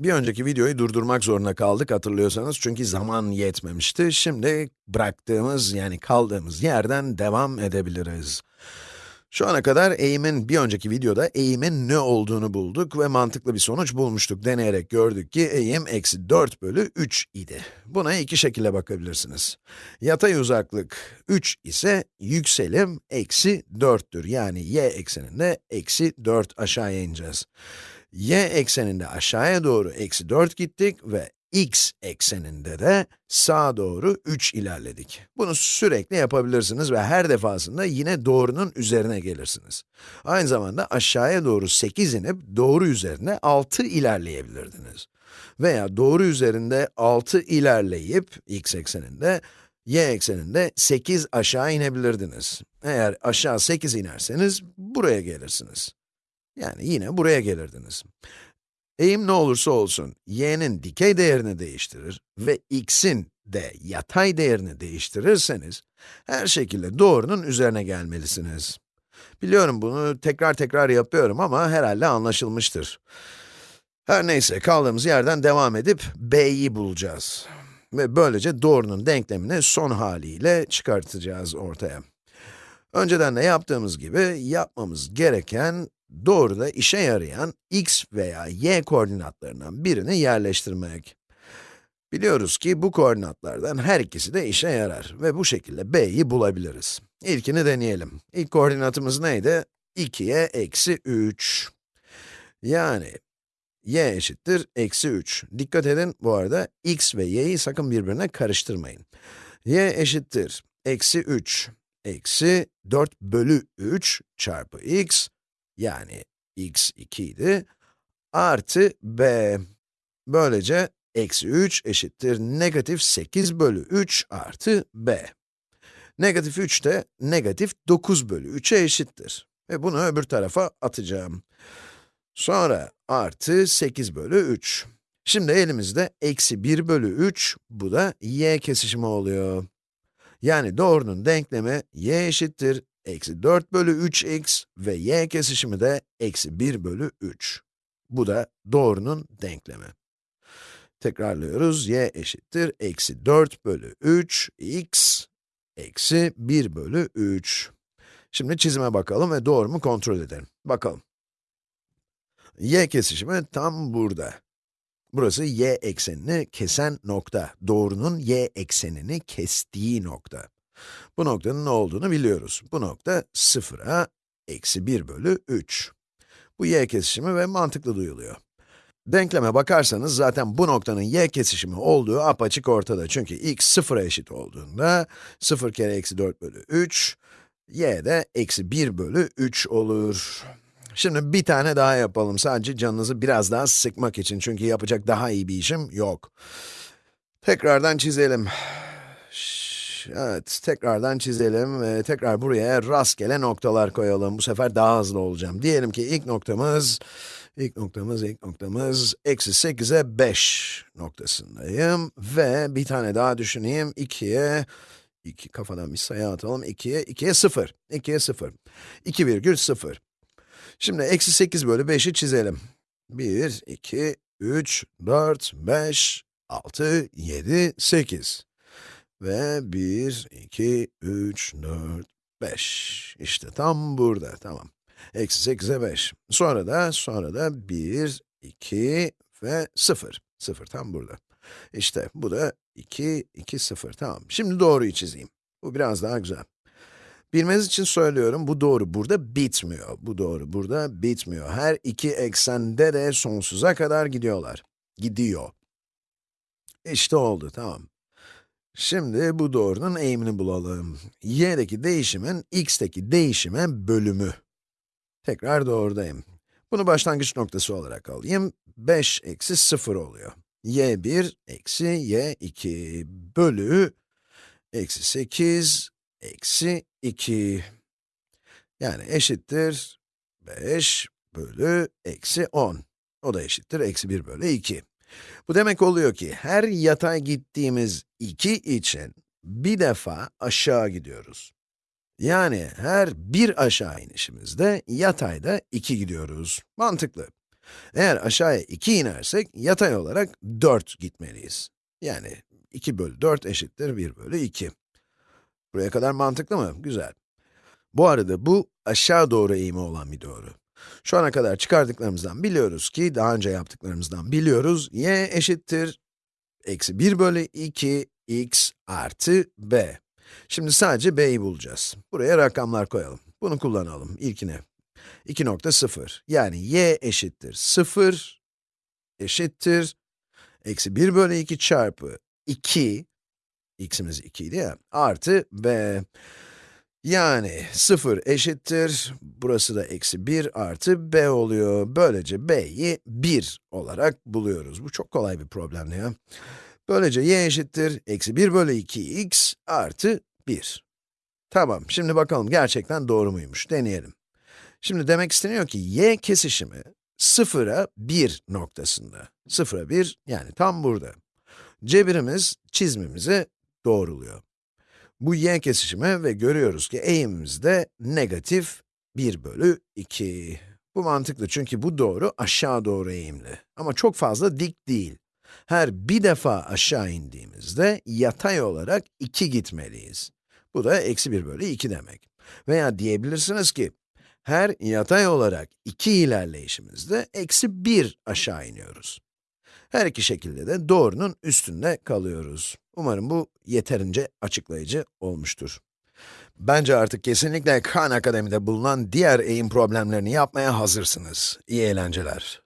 Bir önceki videoyu durdurmak zorunda kaldık hatırlıyorsanız çünkü zaman yetmemişti. Şimdi bıraktığımız yani kaldığımız yerden devam edebiliriz. Şu ana kadar eğimin, bir önceki videoda eğimin ne olduğunu bulduk ve mantıklı bir sonuç bulmuştuk. Deneyerek gördük ki eğim eksi 4 bölü 3 idi. Buna iki şekilde bakabilirsiniz. Yatay uzaklık 3 ise yükselim eksi 4'tür. Yani y ekseninde eksi 4 aşağıya ineceğiz y ekseninde aşağıya doğru eksi 4 gittik ve x ekseninde de sağa doğru 3 ilerledik. Bunu sürekli yapabilirsiniz ve her defasında yine doğrunun üzerine gelirsiniz. Aynı zamanda aşağıya doğru 8 inip doğru üzerine 6 ilerleyebilirdiniz. Veya doğru üzerinde 6 ilerleyip x ekseninde, y ekseninde 8 aşağı inebilirdiniz. Eğer aşağı 8 inerseniz buraya gelirsiniz. Yani yine buraya gelirdiniz. Eğim ne olursa olsun, y'nin dikey değerini değiştirir ve x'in de yatay değerini değiştirirseniz, her şekilde doğrunun üzerine gelmelisiniz. Biliyorum bunu tekrar tekrar yapıyorum ama herhalde anlaşılmıştır. Her neyse, kaldığımız yerden devam edip b'yi bulacağız. Ve böylece doğrunun denklemini son haliyle çıkartacağız ortaya. Önceden de yaptığımız gibi yapmamız gereken doğruda işe yarayan x veya y koordinatlarından birini yerleştirmek. Biliyoruz ki bu koordinatlardan her ikisi de işe yarar ve bu şekilde b'yi bulabiliriz. İlkini deneyelim. İlk koordinatımız neydi? 2'ye eksi 3. Yani y eşittir eksi 3. Dikkat edin bu arada x ve y'yi sakın birbirine karıştırmayın. y eşittir eksi 3 eksi 4 bölü 3 çarpı x yani x 2 idi, artı b. Böylece eksi 3 eşittir negatif 8 bölü 3 artı b. Negatif 3 de negatif 9 bölü 3'e eşittir. Ve bunu öbür tarafa atacağım. Sonra artı 8 bölü 3. Şimdi elimizde eksi 1 bölü 3, bu da y kesişimi oluyor. Yani doğrunun denklemi y eşittir eksi 4 bölü 3x ve y kesişimi de eksi 1 bölü 3. Bu da doğrunun denklemi. Tekrarlıyoruz, y eşittir eksi 4 bölü 3 x eksi 1 bölü 3. Şimdi çizime bakalım ve doğru mu kontrol edelim. Bakalım. y kesişimi tam burada. Burası y eksenini kesen nokta. Doğrunun y eksenini kestiği nokta. Bu noktanın ne olduğunu biliyoruz. Bu nokta 0'a eksi 1 bölü 3. Bu y kesişimi ve mantıklı duyuluyor. Denkleme bakarsanız zaten bu noktanın y kesişimi olduğu apaçık ortada. Çünkü x 0'a eşit olduğunda 0 kere eksi 4 bölü 3, y de eksi 1 bölü 3 olur. Şimdi bir tane daha yapalım sadece canınızı biraz daha sıkmak için çünkü yapacak daha iyi bir işim yok. Tekrardan çizelim. Evet, tekrardan çizelim ve tekrar buraya rastgele noktalar koyalım. Bu sefer daha hızlı olacağım. Diyelim ki ilk noktamız, ilk noktamız, ilk noktamız, eksi 8'e 5 noktasındayım. Ve bir tane daha düşüneyim, 2'ye, 2 kafadan bir sayı atalım, 2'ye, 2'ye 0, 2'ye 0, 2 virgül 0. Şimdi eksi 8 bölü 5'i çizelim. 1, 2, 3, 4, 5, 6, 7, 8. Ve 1, 2, 3, 4, 5. İşte tam burada, tamam. Eksi 8'e 5. Sonra da, sonra da 1, 2 ve 0. 0 tam burada. İşte bu da 2, 2, 0, tamam. Şimdi doğruyu çizeyim. Bu biraz daha güzel. Bilmeniz için söylüyorum, bu doğru burada bitmiyor. Bu doğru burada bitmiyor. Her iki eksende de sonsuza kadar gidiyorlar. Gidiyor. İşte oldu, tamam. Şimdi bu doğrunun eğimini bulalım. y'deki değişimin x'teki değişime bölümü. Tekrar doğrudayım. Bunu başlangıç noktası olarak alayım. 5 eksi 0 oluyor. y1 eksi y2 bölü eksi 8 eksi 2. Yani eşittir 5 bölü eksi 10. O da eşittir eksi 1 bölü 2. Bu demek oluyor ki her yatay gittiğimiz 2 için bir defa aşağı gidiyoruz. Yani her bir aşağı inişimizde yatayda 2 gidiyoruz. Mantıklı. Eğer aşağıya 2 inersek, yatay olarak 4 gitmeliyiz. Yani 2 bölü 4 eşittir 1 bölü 2. Buraya kadar mantıklı mı? Güzel. Bu arada bu aşağı doğru eğimi olan bir doğru. Şu ana kadar çıkardıklarımızdan biliyoruz ki, daha önce yaptıklarımızdan biliyoruz, y eşittir eksi 1 bölü 2 x artı b. Şimdi sadece b'yi bulacağız. Buraya rakamlar koyalım. Bunu kullanalım, ilkine. 2.0, yani y eşittir 0 eşittir eksi 1 bölü 2 çarpı 2, x'imiz 2 idi ya, artı b. Yani 0 eşittir, burası da eksi 1 artı b oluyor. Böylece b'yi 1 olarak buluyoruz. Bu çok kolay bir problemdi ya. Böylece y eşittir, eksi 1 bölü 2x artı 1. Tamam, şimdi bakalım gerçekten doğru muymuş, deneyelim. Şimdi demek isteniyor ki y kesişimi 0'a 1 noktasında. 0'a 1, yani tam burada. Cebirimiz çizmimizi doğruluyor. Bu y kesişimi ve görüyoruz ki eğimimiz de negatif 1 bölü 2. Bu mantıklı çünkü bu doğru aşağı doğru eğimli. Ama çok fazla dik değil. Her bir defa aşağı indiğimizde yatay olarak 2 gitmeliyiz. Bu da eksi 1 bölü 2 demek. Veya diyebilirsiniz ki, her yatay olarak 2 ilerleyişimizde eksi 1 aşağı iniyoruz. Her iki şekilde de doğrunun üstünde kalıyoruz. Umarım bu yeterince açıklayıcı olmuştur. Bence artık kesinlikle Khan Akademi'de bulunan diğer eğim problemlerini yapmaya hazırsınız. İyi eğlenceler.